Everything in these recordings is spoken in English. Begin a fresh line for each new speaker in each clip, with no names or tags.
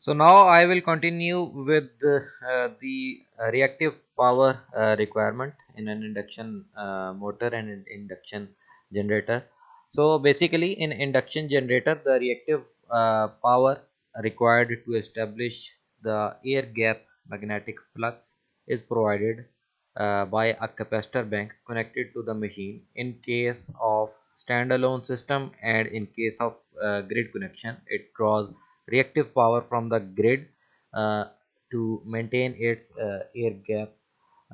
So now I will continue with uh, the reactive power uh, requirement in an induction uh, motor and an induction generator. So basically in induction generator the reactive uh, power required to establish the air gap magnetic flux is provided uh, by a capacitor bank connected to the machine in case of standalone system and in case of uh, grid connection it draws reactive power from the grid uh, to maintain its uh, air gap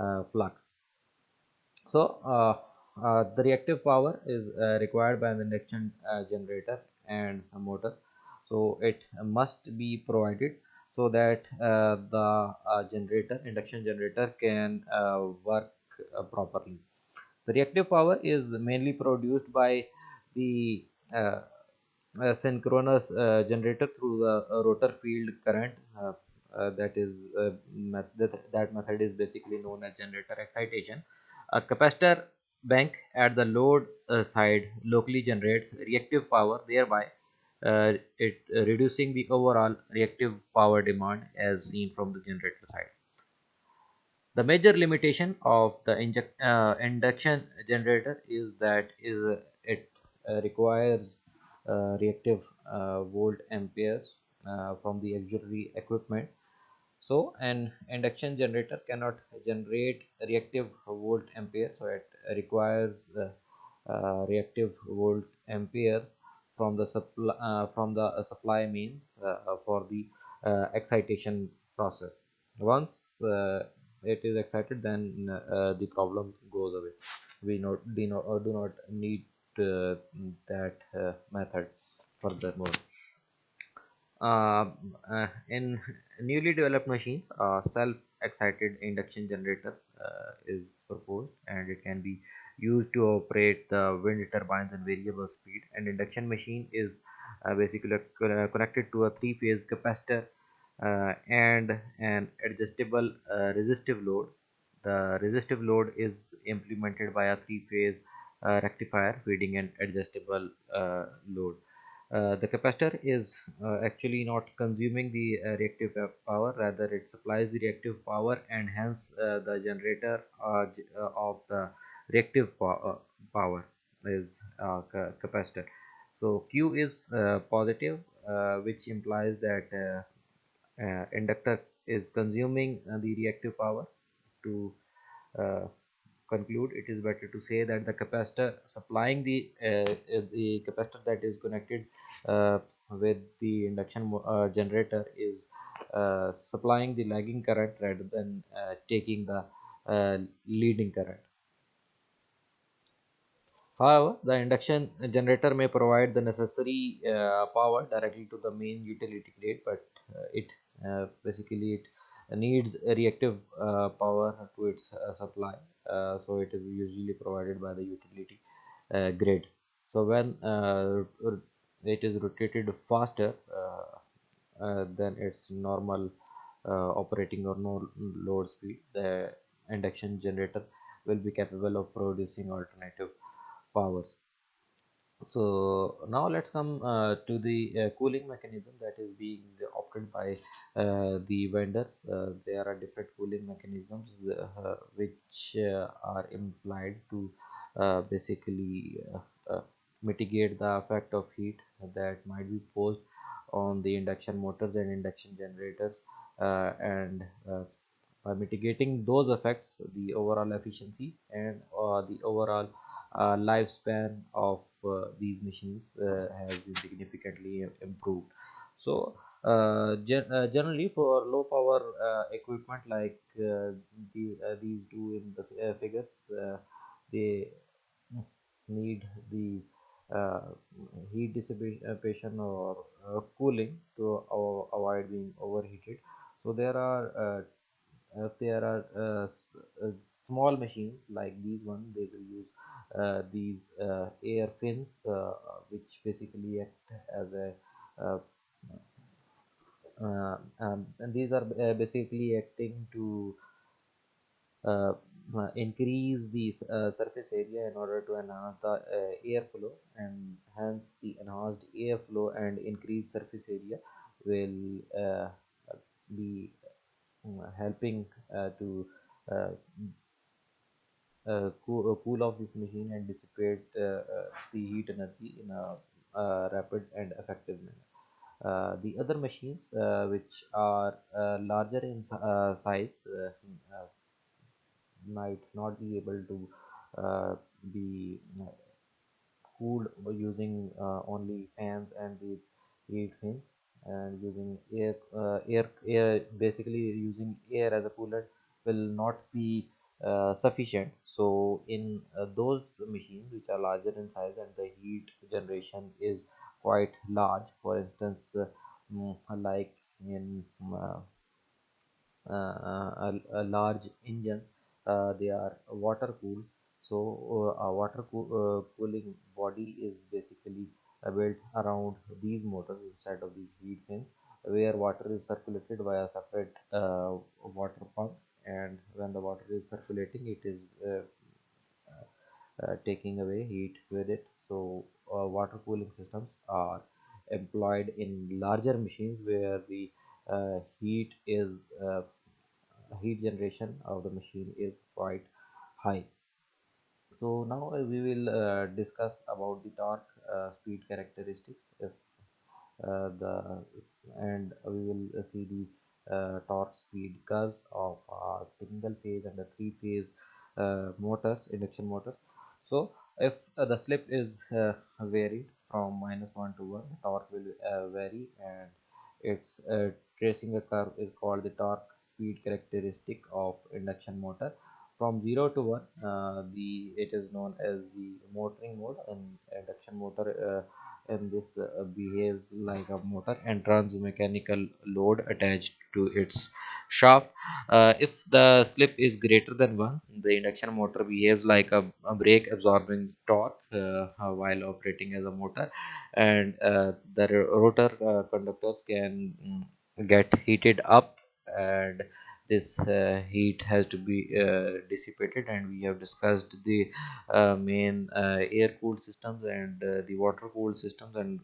uh, flux. So uh, uh, the reactive power is uh, required by the induction generator and a motor. So it must be provided so that uh, the uh, generator induction generator can uh, work properly. The reactive power is mainly produced by the synchronous generator through the rotor field current uh, that is uh, method, that method is basically known as generator excitation. A capacitor bank at the load uh, side locally generates reactive power thereby uh, it uh, reducing the overall reactive power demand as seen from the generator side. The major limitation of the inject, uh, induction generator is that is it requires reactive volt amperes from the auxiliary equipment. So an induction generator cannot generate reactive volt ampere so it requires uh, uh, reactive volt ampere from the supply uh, from the supply means uh, for the uh, excitation process. Once uh, it is excited then the problem goes away. We not do not, do not need that method furthermore uh, uh, in newly developed machines a self-excited induction generator uh, is proposed and it can be used to operate the wind turbines and variable speed. And induction machine is uh, basically connected to a three-phase capacitor uh, and an adjustable uh, resistive load. The resistive load is implemented by a three-phase Uh, rectifier feeding an adjustable uh, load. Uh, the capacitor is uh, actually not consuming the uh, reactive power rather it supplies the reactive power and hence uh, the generator uh, uh of the reactive po power is capacitor. So q is positive which implies that inductor is consuming the reactive power to conclude it is better to say that the capacitor supplying the uh, the capacitor that is connected uh, with the induction uh, generator is uh, supplying the lagging current rather than uh, taking the uh, leading current. However, the induction generator may provide the necessary power directly to the main utility grid, but it basically it needs reactive uh, power to its uh, supply uh, so it is usually provided by the utility grid. So when it is rotated faster than its normal operating or no load speed the induction generator will be capable of producing alternative powers so now let's come uh, to the uh, cooling mechanism that is being opted by uh, the vendors. Uh, there are different cooling mechanisms uh, which uh, are implied to basically mitigate the effect of heat that might be posed on the induction motors and induction generators. And by mitigating those effects the overall efficiency and the overall uh, lifespan of uh, these machines uh, has been significantly improved. So gen generally for low power equipment like the, these two in the figures they need the uh, heat dissipation or uh, cooling to avoid being overheated. So there are uh, there are small machines like these one they will use uh, these uh, air fins uh, which basically act as a um, and these are basically acting to uh, increase the uh, surface area in order to enhance the uh, airflow and hence the enhanced airflow and increased surface area will uh, be uh, helping uh, to uh, uh, cool, uh, cool off this machine and dissipate uh, uh, the heat energy in a uh, rapid and effective manner. Uh, the other machines uh, which are uh, larger in uh, size uh, uh, might not be able to uh, be uh, cooled using uh, only fans and the heat fins and using air, uh, air, air, basically using air as a coolant will not be uh, sufficient. So in uh, those machines which are larger in size and the heat generation is quite large, for instance, uh, mm, like in uh, uh, a, a large engines uh, they are water cooled so uh, a water uh, cooling body is basically uh, built around these motors inside of these heat fins where water is circulated via separate uh, water pump and when the water is it is uh, uh, taking away heat with it. So uh, water cooling systems are employed in larger machines where the uh, heat is uh, heat generation of the machine is quite high. So now uh, we will uh, discuss about the torque uh, speed characteristics if uh, the and we will uh, see the uh, torque speed curves of single phase and a three phase uh, motors induction motors. So if uh, the slip is uh, varied from minus 1 to 1 the torque will uh, vary and its uh, tracing a curve is called the torque speed characteristic of induction motor. From 0 to 1 uh, the it is known as the motoring mode and induction motor uh, and this uh, behaves like a motor and runs mechanical load attached to its shaft. Uh, if the slip is greater than 1 the induction motor behaves like a, a brake absorbing torque uh, while operating as a motor. And uh, the rotor uh, conductors can mm, get heated up and this uh, heat has to be uh, dissipated and we have discussed the uh, main uh, air cooled systems and the water cooled systems and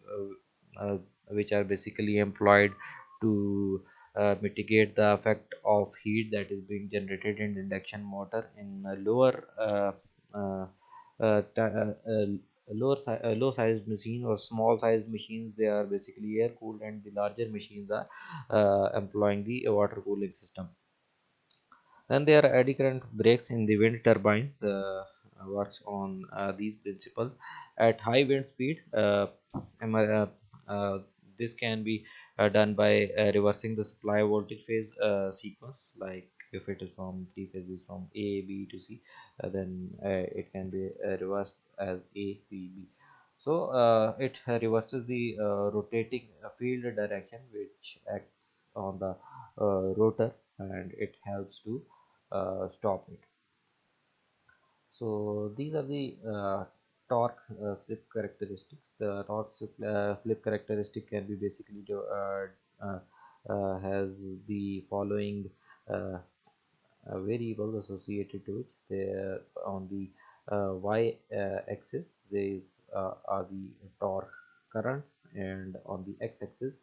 which are basically employed to uh, mitigate the effect of heat that is being generated in induction motor in lower uh, uh, lower si- low sized machine or small sized machines they are basically air cooled and the larger machines are employing the water cooling system then there are current brakes in the wind turbine. Uh, works on uh, these principles. At high wind speed, uh, this can be done by reversing the supply voltage phase sequence. Like if it is from three phases from A, B to C, uh, then uh, it can be uh, reversed as A, C, B. So it reverses the rotating field direction, which acts on the rotor and it helps to stop it. So these are the uh, torque uh, slip characteristics. The torque slip, uh, characteristic can be basically uh, uh, uh, has the following uh, uh, variables associated to it. There on the uh, y uh, axis these uh, are the torque currents and on the x axis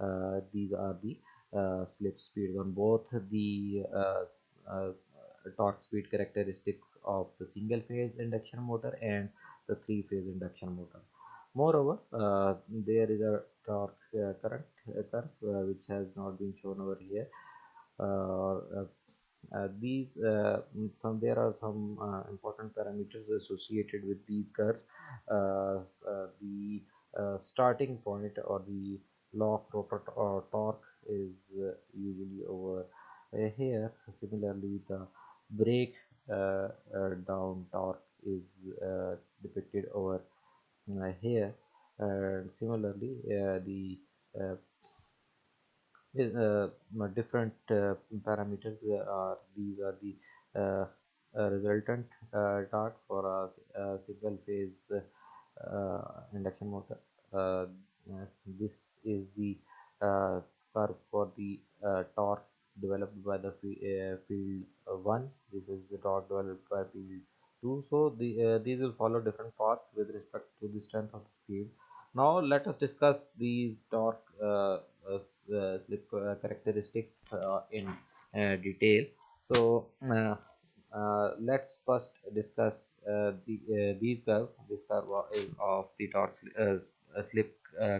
uh, these are the uh, slip speeds on both the uh, uh, torque speed characteristics of the single phase induction motor and the three phase induction motor. Moreover uh, there is a torque uh, current uh, curve uh, which has not been shown over here. Uh, uh, these some there are some important parameters associated with these curves. The starting point or the law of rotor or torque is usually over here. Similarly the break uh, uh, down torque is uh, depicted over uh, here. And similarly uh, the uh, different parameters are these are the resultant torque for a, single phase induction motor. This is the curve for the torque developed by the uh, field uh, 1 this is the torque developed by field 2 so the uh, these will follow different paths with respect to the strength of the field now let us discuss these torque uh, slip characteristics in detail. So uh, let's first discuss uh, the uh, these curve. This curve is of the torque slip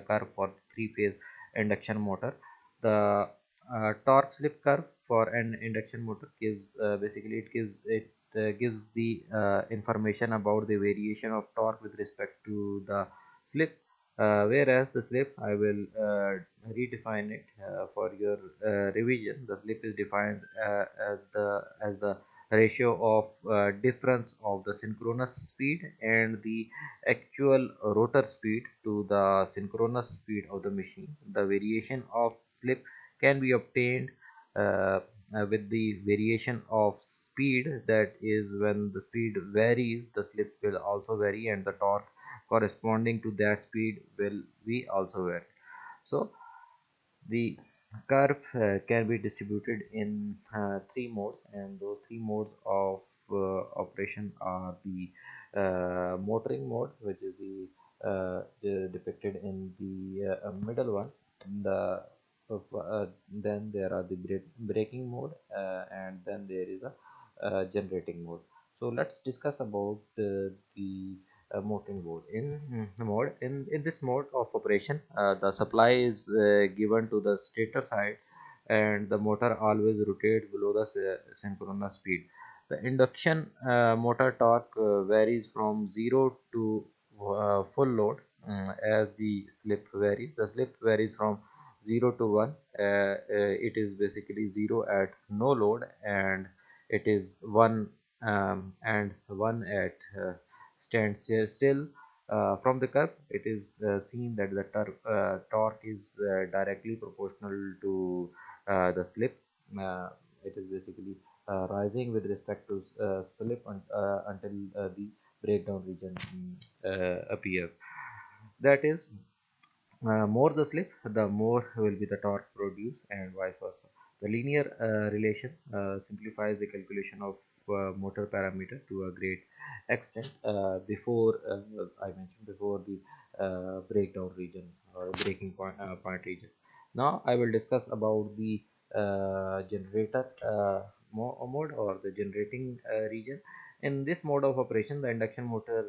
curve for three-phase induction motor. The torque slip curve for an induction motor gives uh, basically it gives it uh, gives the uh, information about the variation of torque with respect to the slip. Uh, whereas the slip I will uh, redefine it for your revision. The slip is defined as the as the ratio of difference of the synchronous speed and the actual rotor speed to the synchronous speed of the machine. The variation of slip can be obtained uh, uh, with the variation of speed. That is when the speed varies the slip will also vary and the torque corresponding to that speed will be also vary so the curve uh, can be distributed in uh, three modes and those three modes of uh, operation are the uh, motoring mode which is the, uh, depicted in the middle one the then there are the braking mode and then there is a generating mode. So let's discuss about the uh, motoring mode. In mm, mode in in this mode of operation uh, the supply is uh, given to the stator side and the motor always rotates below the synchronous speed. The induction uh, motor torque uh, varies from 0 to uh, full load um, as the slip varies. The slip varies from 0 to 1 it is basically 0 at no load and it is 1 um, and 1 at stands still uh, from the curve it is uh, seen that the uh, torque is uh, directly proportional to uh, the slip. Uh, it is basically rising with respect to slip un until the breakdown region appears. That is Uh, more the slip the more will be the torque produced and vice versa the linear uh, relation uh, simplifies the calculation of uh, motor parameter to a great extent uh, before uh, I mentioned before the breakdown region or breaking point, point region. Now I will discuss about the generator mode or the generating region. In this mode of operation, the induction motor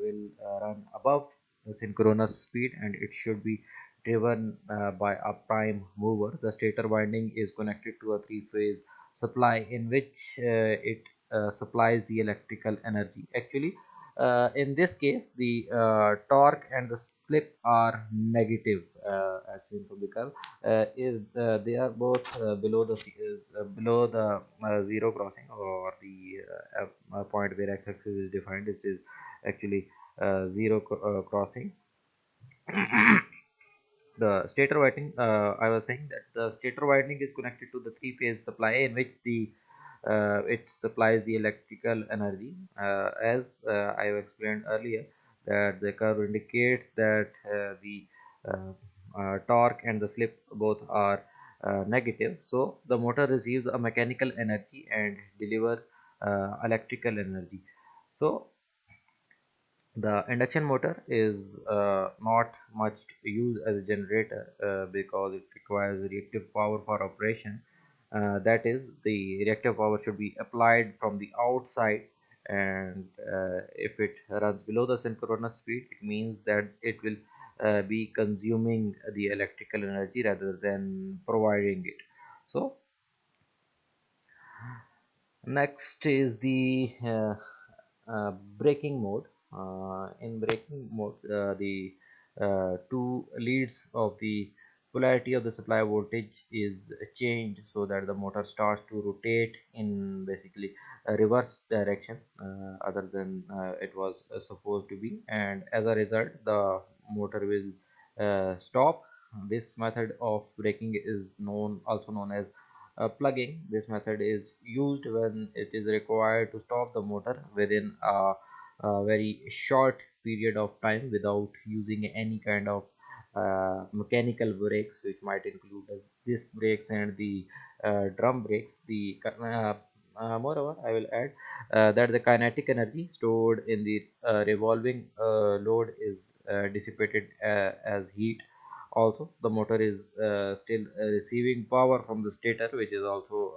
will run above synchronous speed and it should be driven uh, by a prime mover. The stator winding is connected to a three-phase supply in which uh, it uh, supplies the electrical energy actually uh, in this case the uh, torque and the slip are negative uh, as seen from the curve uh, is uh, they are both below the below the zero crossing or the point where x-axis is defined. It is actually zero crossing. The stator winding i was saying that the stator winding is connected to the three phase supply in which the uh, it supplies the electrical energy. Uh, as uh, I have explained earlier that the curve indicates that the torque and the slip both are negative. So the motor receives a mechanical energy and delivers electrical energy. So the induction motor is uh, not much used as a generator uh, because it requires reactive power for operation uh, that is the reactive power should be applied from the outside and uh, if it runs below the synchronous speed it means that it will uh, be consuming the electrical energy rather than providing it. So next is the uh, uh, braking mode. Uh, in braking mode the two leads of the polarity of the supply voltage is changed so that the motor starts to rotate in basically a reverse direction uh, other than uh, it was uh, supposed to be. And as a result the motor will uh, stop. This method of braking is known also known as uh, plugging. This method is used when it is required to stop the motor within a, a very short period of time without using any kind of uh, mechanical brakes which might include disc brakes and the uh, drum brakes. The uh, uh, moreover i will add uh, that the kinetic energy stored in the revolving load is dissipated as heat. Also the motor is still receiving power from the stator which is also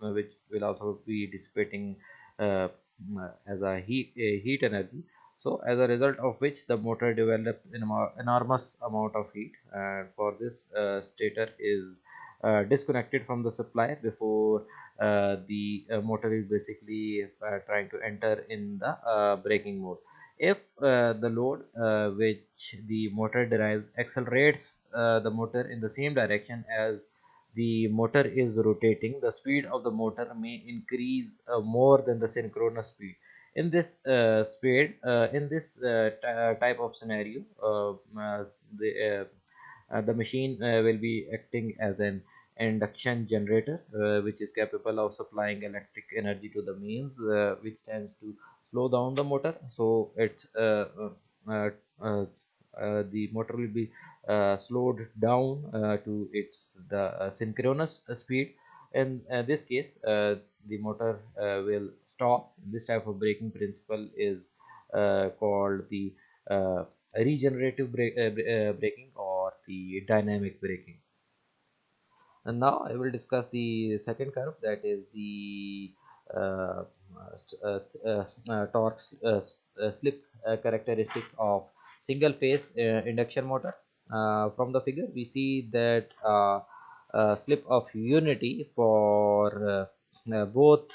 which will also be dissipating as a heat a heat energy so as a result of which the motor develops an enormous amount of heat. And for this uh, stator is uh, disconnected from the supply before uh, the uh, motor is basically uh, trying to enter in the uh, braking mode. If the load which the motor derives accelerates the motor in the same direction as the motor is rotating the speed of the motor may increase more than the synchronous speed in this uh, speed uh, in this uh, uh type of scenario uh, uh, the the machine will be acting as an induction generator uh, which is capable of supplying electric energy to the mains uh, which tends to slow down the motor. So it's uh, the motor will be slowed down to its the synchronous speed. In this case the motor will stop. This type of braking principle is uh, called the uh, regenerative brake, uh, braking or the dynamic braking and now I will discuss the second curve that is the uh, uh, uh, uh torque uh, uh, slip characteristics of single phase induction motor. From the figure we see that slip of unity for both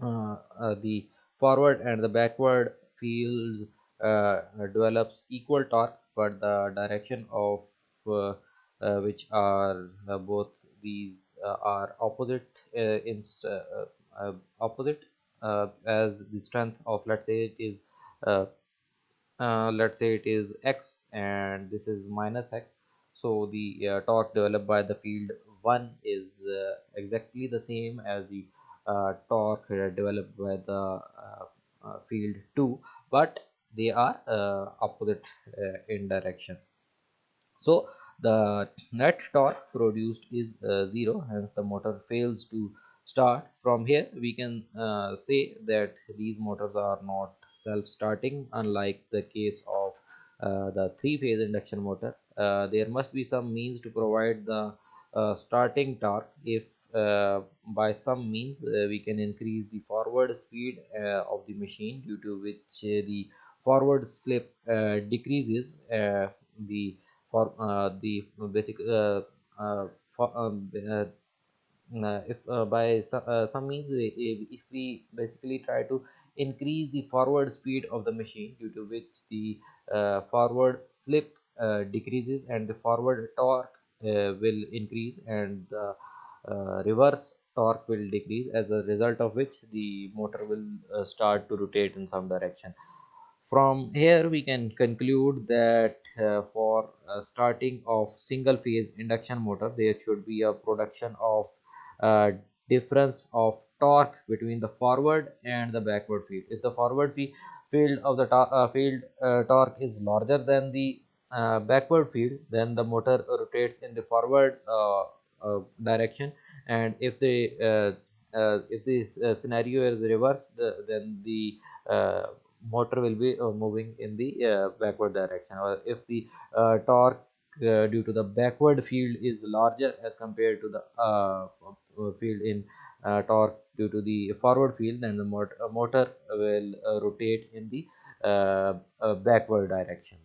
the forward and the backward fields develops equal torque but the direction of uh, which are uh, both these uh, are opposite in opposite as the strength of let's say it is uh, let's say it is x and this is minus x. So the uh, torque developed by the field 1 is uh, exactly the same as the torque developed by the field 2 but they are opposite in direction. So the net torque produced is uh, zero hence the motor fails to start. From here we can uh, say that these motors are not self-starting unlike the case of uh, the three-phase induction motor. Uh, there must be some means to provide the uh, starting torque if uh, Uh, by some means uh, we can increase the forward speed uh, of the machine due to which the forward slip decreases the for uh, the basic uh, uh, for, um, if by some, some means if we basically try to increase the forward speed of the machine due to which the forward slip decreases and the forward torque will increase and the reverse torque will decrease as a result of which the motor will uh, start to rotate in some direction. From here we can conclude that uh, for uh, starting of single phase induction motor there should be a production of uh, difference of torque between the forward and the backward field. If the forward field of the uh, field uh, torque is larger than the uh, backward field then the motor rotates in the forward Uh, direction. And if the uh, uh, if this scenario is reversed then the motor will be uh, moving in the uh, backward direction. Or if the uh, torque due to the backward field is larger as compared to the uh, field in uh, torque due to the forward field then the motor, motor will rotate in the backward direction